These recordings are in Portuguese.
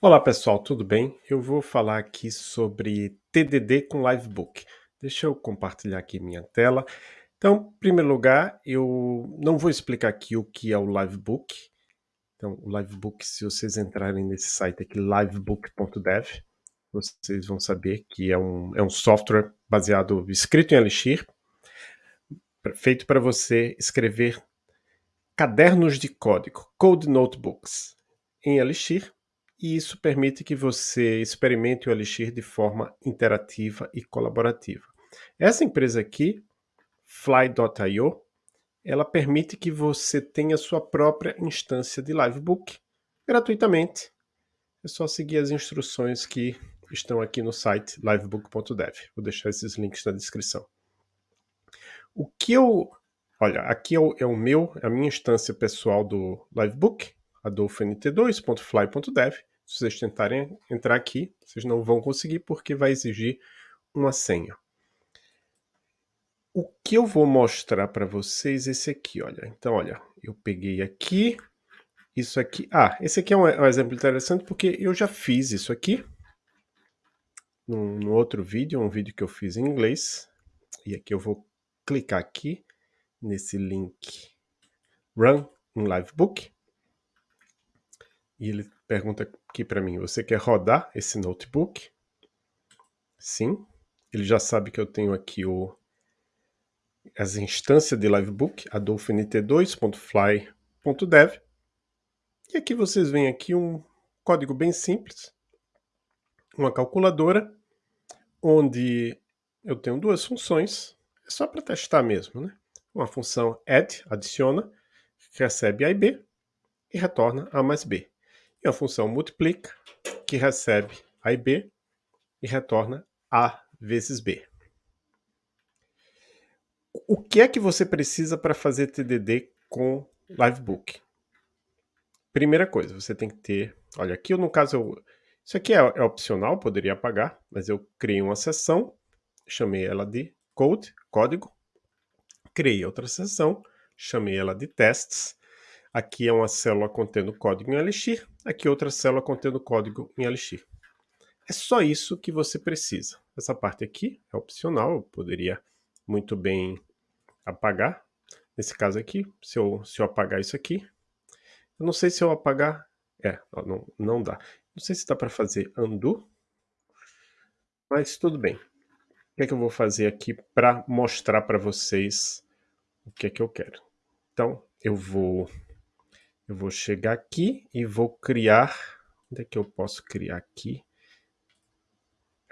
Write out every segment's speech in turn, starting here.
Olá pessoal, tudo bem? Eu vou falar aqui sobre TDD com Livebook. Deixa eu compartilhar aqui minha tela. Então, em primeiro lugar, eu não vou explicar aqui o que é o Livebook. Então, o Livebook, se vocês entrarem nesse site aqui, livebook.dev, vocês vão saber que é um, é um software baseado, escrito em Elixir, feito para você escrever cadernos de código, Code Notebooks, em Elixir, e isso permite que você experimente o Elixir de forma interativa e colaborativa. Essa empresa aqui, Fly.io, ela permite que você tenha sua própria instância de Livebook gratuitamente. É só seguir as instruções que estão aqui no site livebook.dev. Vou deixar esses links na descrição. O que eu... Olha, aqui é o, é o meu, é a minha instância pessoal do Livebook, adolfont2.fly.dev. Se vocês tentarem entrar aqui, vocês não vão conseguir porque vai exigir uma senha. O que eu vou mostrar para vocês é esse aqui, olha. Então, olha, eu peguei aqui, isso aqui. Ah, esse aqui é um, é um exemplo interessante porque eu já fiz isso aqui no, no outro vídeo, um vídeo que eu fiz em inglês. E aqui eu vou clicar aqui nesse link Run in Livebook. E ele pergunta aqui para mim, você quer rodar esse notebook? Sim. Ele já sabe que eu tenho aqui o, as instâncias de Livebook, adolfont2.fly.dev. E aqui vocês veem aqui um código bem simples, uma calculadora, onde eu tenho duas funções, é só para testar mesmo, né? Uma função add, adiciona, recebe A e B e retorna A mais B e a função multiplica, que recebe A e B e retorna A vezes B. O que é que você precisa para fazer TDD com Livebook? Primeira coisa, você tem que ter... Olha, aqui no caso, eu, isso aqui é, é opcional, poderia apagar, mas eu criei uma seção, chamei ela de Code, código, criei outra seção, chamei ela de Tests, Aqui é uma célula contendo código em Elixir, aqui outra célula contendo código em Elixir. É só isso que você precisa. Essa parte aqui é opcional, eu poderia muito bem apagar. Nesse caso aqui, se eu, se eu apagar isso aqui, eu não sei se eu apagar... É, não, não dá. Não sei se dá para fazer undo, mas tudo bem. O que é que eu vou fazer aqui para mostrar para vocês o que é que eu quero? Então, eu vou eu vou chegar aqui e vou criar... Onde é que eu posso criar aqui?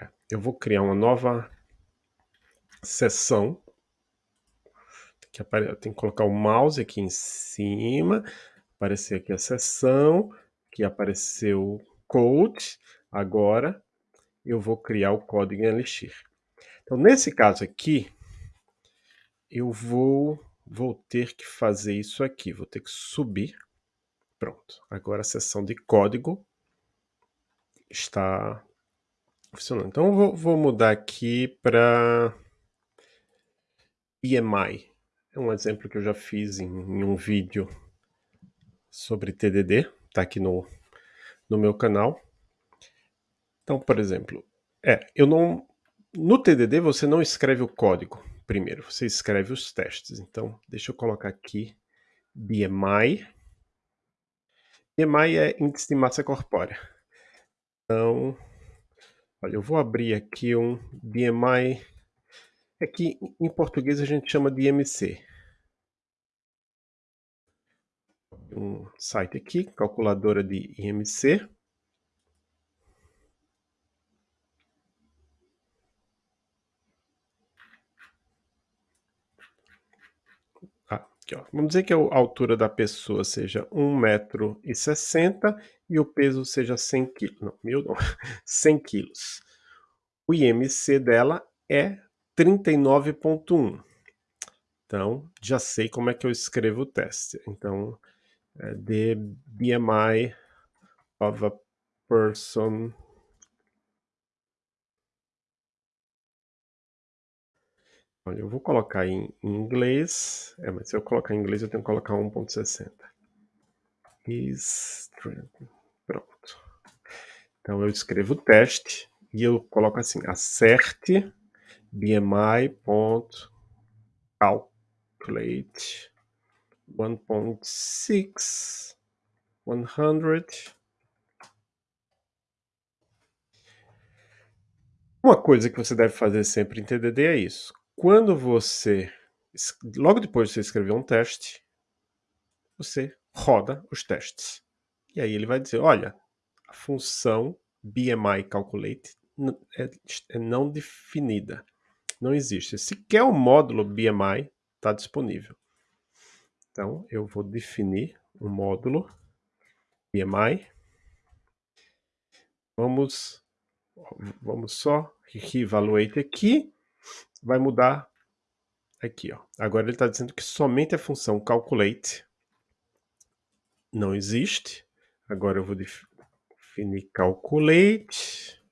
É, eu vou criar uma nova seção. Tem que colocar o mouse aqui em cima, aparecer aqui a seção, que apareceu code. Agora eu vou criar o código em Elixir. Então, nesse caso aqui, eu vou, vou ter que fazer isso aqui. Vou ter que subir Pronto, agora a seção de código está funcionando. Então eu vou, vou mudar aqui para EMI. É um exemplo que eu já fiz em, em um vídeo sobre TDD, está aqui no, no meu canal. Então, por exemplo, é, eu não, no TDD você não escreve o código primeiro, você escreve os testes. Então, deixa eu colocar aqui BMI BMI é índice de massa corpórea. Então, olha, eu vou abrir aqui um BMI. Aqui em português a gente chama de IMC. Um site aqui, calculadora de IMC. Aqui, ó. Vamos dizer que a altura da pessoa seja 1,60m e o peso seja 100 kg. Não, mil não, 100 kg. O IMC dela é 39,1. Então, já sei como é que eu escrevo o teste. Então, é the BMI of a person Olha, eu vou colocar em inglês, é, mas se eu colocar em inglês eu tenho que colocar 1.60. Pronto. Então eu escrevo o teste e eu coloco assim, acerte bmi.calculate 1.6 100 Uma coisa que você deve fazer sempre em TDD é isso. Quando você, logo depois de você escrever um teste, você roda os testes. E aí ele vai dizer, olha, a função BMI calculate é, é não definida. Não existe. Sequer o módulo BMI está disponível. Então, eu vou definir um módulo BMI. Vamos, vamos só reevaluate aqui. Vai mudar aqui. Ó. Agora ele está dizendo que somente a função calculate não existe. Agora eu vou definir calculate.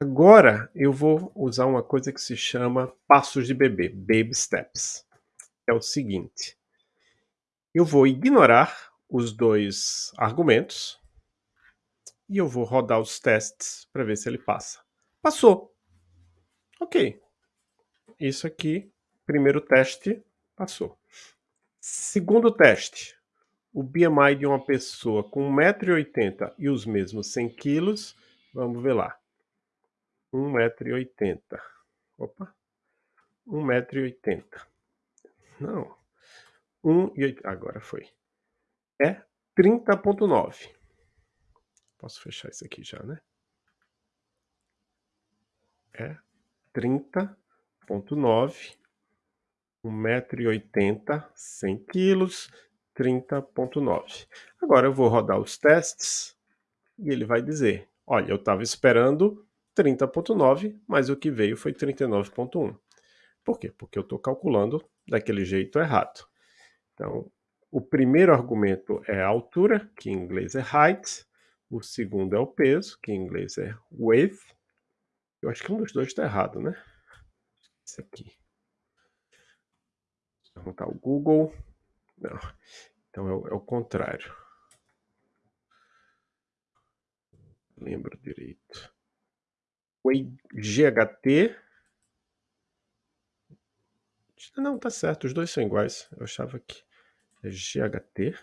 Agora eu vou usar uma coisa que se chama passos de bebê, baby steps. É o seguinte, eu vou ignorar os dois argumentos e eu vou rodar os testes para ver se ele passa. Passou. Ok. Isso aqui, primeiro teste, passou. Segundo teste, o BMI de uma pessoa com 1,80m e os mesmos 100 kg, vamos ver lá. 1,80m. Opa. 1,80m. Não. 1,80m. Agora foi. É 30,9. Posso fechar isso aqui já, né? É 30,9 1,80m, 100 kg, 30,9. Agora eu vou rodar os testes e ele vai dizer, olha, eu estava esperando 30,9, mas o que veio foi 39,1. Por quê? Porque eu estou calculando daquele jeito errado. Então, o primeiro argumento é a altura, que em inglês é height. O segundo é o peso, que em inglês é width. Eu acho que um dos dois está errado, né? Esse aqui perguntar o Google. Não. Então é o, é o contrário. Lembro direito. O GHT. Não, tá certo. Os dois são iguais. Eu achava que é GHT.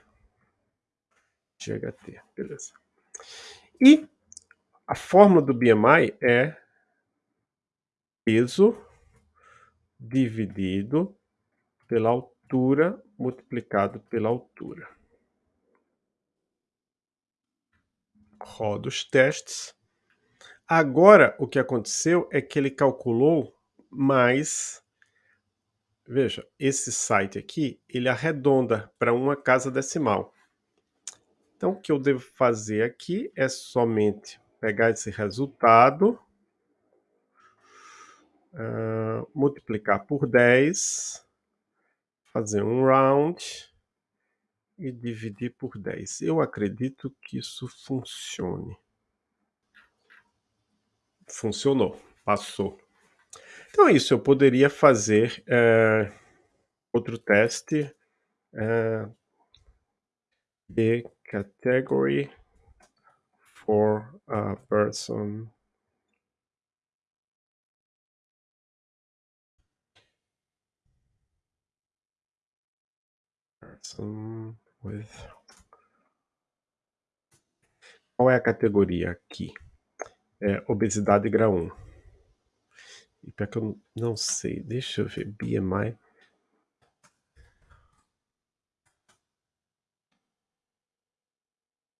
GHT, beleza. E a fórmula do BMI é peso dividido pela altura multiplicado pela altura. Roda os testes. Agora, o que aconteceu é que ele calculou mais... Veja, esse site aqui, ele arredonda para uma casa decimal. Então, o que eu devo fazer aqui é somente pegar esse resultado, uh, multiplicar por 10, fazer um round e dividir por 10. Eu acredito que isso funcione. Funcionou, passou. Então é isso, eu poderia fazer é, outro teste é, de category for a person with qual é a categoria aqui? É obesidade grau 1. E pior que eu não sei, deixa eu ver, BMI.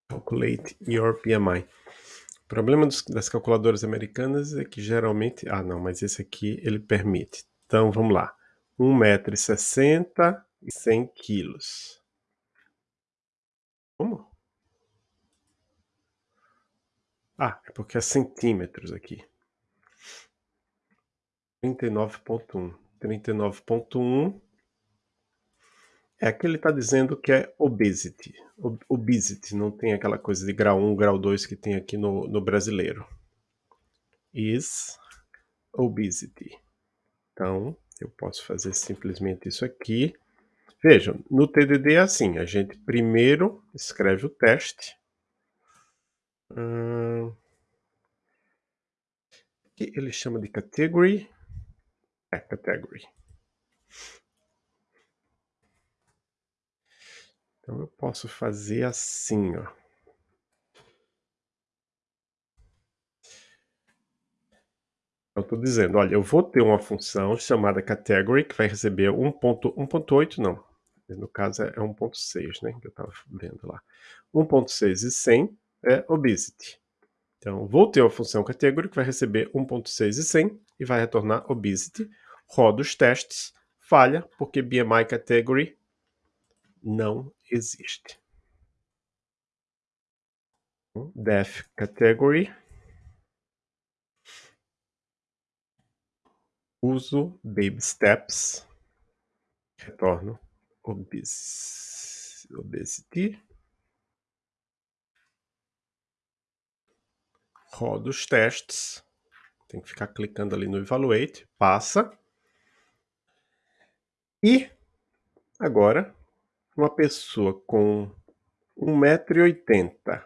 Calculate your BMI. O problema dos, das calculadoras americanas é que geralmente... Ah, não, mas esse aqui ele permite. Então, vamos lá. 1,60m e 100 quilos. Como? Ah, é porque é centímetros aqui. 39.1. 39.1 é que ele está dizendo que é obesity. Obesity, não tem aquela coisa de grau 1, grau 2 que tem aqui no, no brasileiro. Is obesity. Então, eu posso fazer simplesmente isso aqui. Vejam, no TDD é assim, a gente primeiro escreve o teste. Hum, que ele chama de category. É, category. Então eu posso fazer assim, ó. Eu estou dizendo, olha, eu vou ter uma função chamada category que vai receber 1.8, não. No caso é 1.6, né? Que eu estava vendo lá. 1.6 e 100 é obesity. Então, vou ter uma função category que vai receber 1.6 e 100 e vai retornar obesity. Rodo os testes, falha, porque BMI category não existe. Def category uso baby steps, retorno. Obes obesity, rodo os testes, tem que ficar clicando ali no evaluate, passa, e agora uma pessoa com 1,80m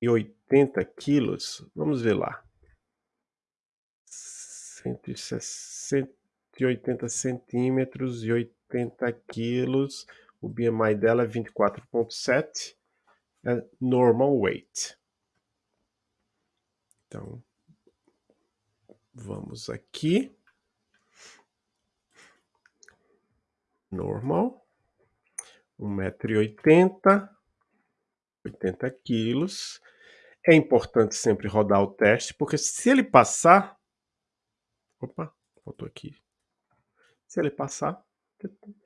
e 80 quilos, vamos ver lá, 180 centímetros e 80 quilos. O BMI dela é 24,7. É normal weight. Então, vamos aqui. Normal. 1,80m, 80 quilos. É importante sempre rodar o teste, porque se ele passar, Opa, faltou aqui. Se ele passar,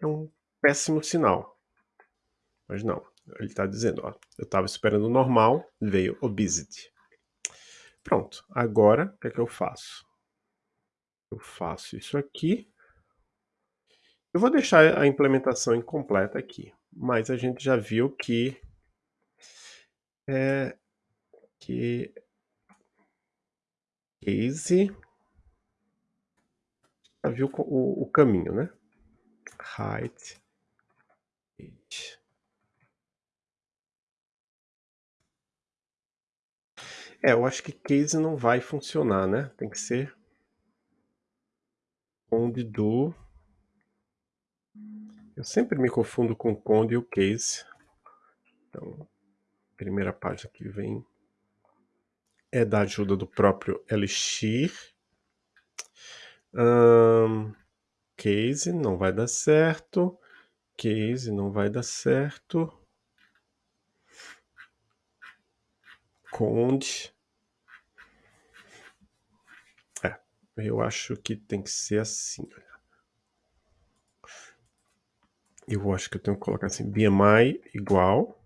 é um péssimo sinal. Mas não, ele está dizendo, ó, eu estava esperando normal, veio obesity. Pronto, agora o que é que eu faço? Eu faço isso aqui. Eu vou deixar a implementação incompleta aqui, mas a gente já viu que é que case já viu o, o caminho, né? Height. É, eu acho que case não vai funcionar, né? Tem que ser conde do... Eu sempre me confundo com conde e o case. Então, primeira página que vem é da ajuda do próprio Elixir. Case não vai dar certo. Case não vai dar certo. Conde. É, eu acho que tem que ser assim. Eu acho que eu tenho que colocar assim, BMI igual.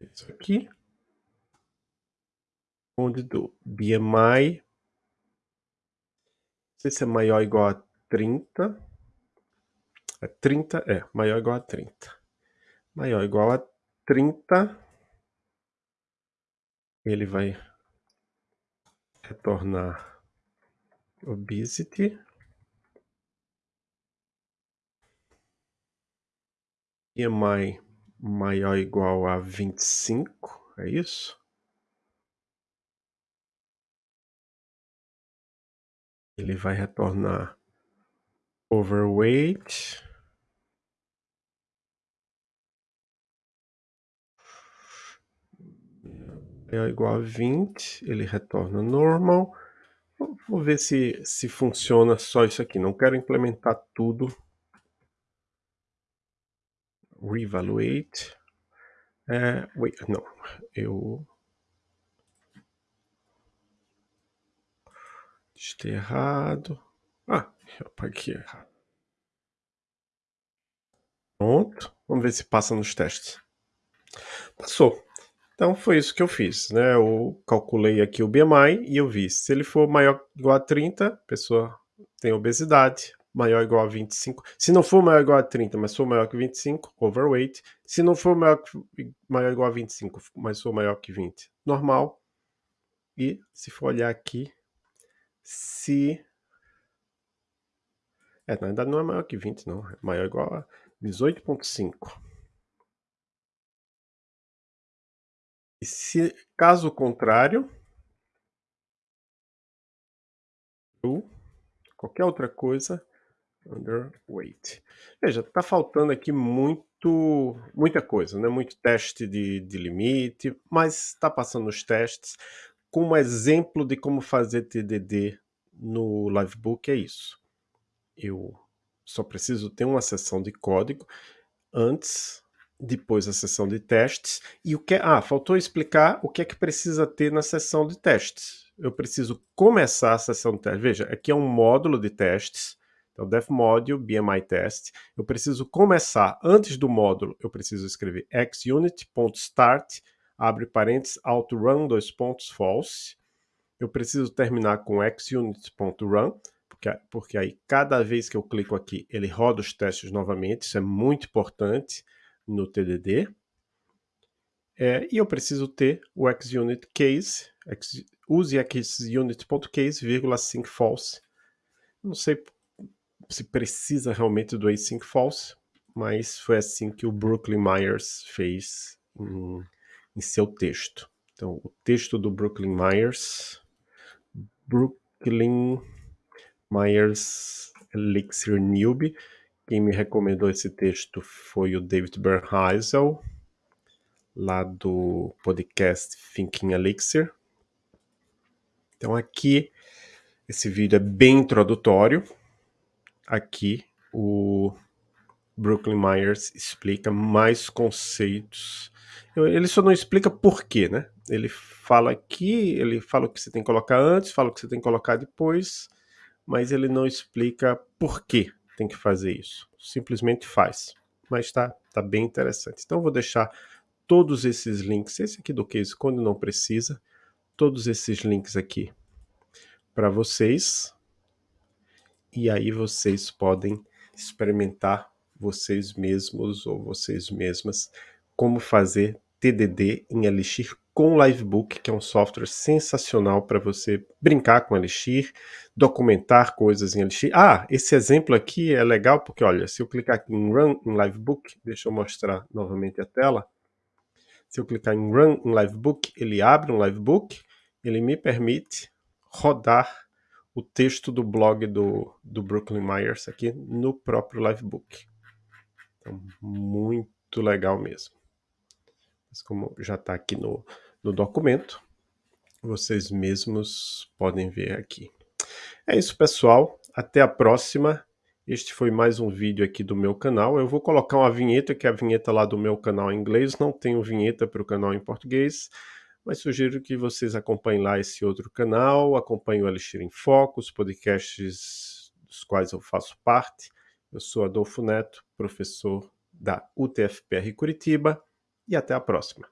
Isso aqui. Onde do BMI sei se é maior ou igual a 30. É 30, é, maior ou igual a 30. Maior ou igual a 30. Ele vai retornar obesity. BMI maior ou igual a 25, é isso? Ele vai retornar overweight. É igual a 20, ele retorna normal. Vou ver se, se funciona só isso aqui. Não quero implementar tudo. Reevaluate. É, wait, não, eu Digitei errado. Ah, eu apaguei errado. Pronto. Vamos ver se passa nos testes. Passou. Então foi isso que eu fiz, né? Eu calculei aqui o BMI e eu vi se ele for maior ou igual a 30, a pessoa tem obesidade, maior ou igual a 25. Se não for maior ou igual a 30, mas for maior que 25, overweight. Se não for maior, maior ou igual a 25, mas for maior que 20, normal. E se for olhar aqui, se... É, na verdade não é maior que 20 não, é maior igual a 18.5. E se, caso contrário, ou qualquer outra coisa, underweight. Veja, está faltando aqui muito, muita coisa, né? muito teste de, de limite, mas está passando os testes. Como exemplo de como fazer TDD no Livebook é isso. Eu só preciso ter uma sessão de código antes depois a sessão de testes. E o que Ah, faltou explicar o que é que precisa ter na sessão de testes. Eu preciso começar a sessão de testes. Veja, aqui é um módulo de testes. Então, dev module, BMI test. Eu preciso começar, antes do módulo, eu preciso escrever xunit.start, abre parênteses, autorun, dois pontos, false. Eu preciso terminar com xunit.run, porque, porque aí cada vez que eu clico aqui, ele roda os testes novamente. Isso é muito importante no TDD. É, e eu preciso ter o xunit case, x, use xunit.case, vírgula sync false. Não sei se precisa realmente do async false, mas foi assim que o Brooklyn Myers fez em, em seu texto. Então, o texto do Brooklyn Myers, Brooklyn Myers Elixir Newbie, quem me recomendou esse texto foi o David Bernheisel, lá do podcast Thinking Elixir. Então aqui, esse vídeo é bem introdutório. Aqui o Brooklyn Myers explica mais conceitos. Ele só não explica por quê, né? Ele fala aqui, ele fala o que você tem que colocar antes, fala o que você tem que colocar depois, mas ele não explica por quê tem que fazer isso. Simplesmente faz. Mas tá, tá bem interessante. Então vou deixar todos esses links, esse aqui do case quando não precisa, todos esses links aqui para vocês. E aí vocês podem experimentar vocês mesmos ou vocês mesmas como fazer TDD em Elixir com Livebook, que é um software sensacional para você brincar com Elixir, documentar coisas em Elixir. Ah, esse exemplo aqui é legal porque, olha, se eu clicar aqui em Run em Livebook, deixa eu mostrar novamente a tela. Se eu clicar em Run em Livebook, ele abre um Livebook, ele me permite rodar o texto do blog do, do Brooklyn Myers aqui no próprio Livebook. Então, muito legal mesmo. Mas como já está aqui no, no documento, vocês mesmos podem ver aqui. É isso, pessoal. Até a próxima. Este foi mais um vídeo aqui do meu canal. Eu vou colocar uma vinheta, que é a vinheta lá do meu canal em inglês. Não tenho vinheta para o canal em português, mas sugiro que vocês acompanhem lá esse outro canal, acompanhem o Elixir em Foco, os podcasts dos quais eu faço parte. Eu sou Adolfo Neto, professor da UTFPR Curitiba e até a próxima.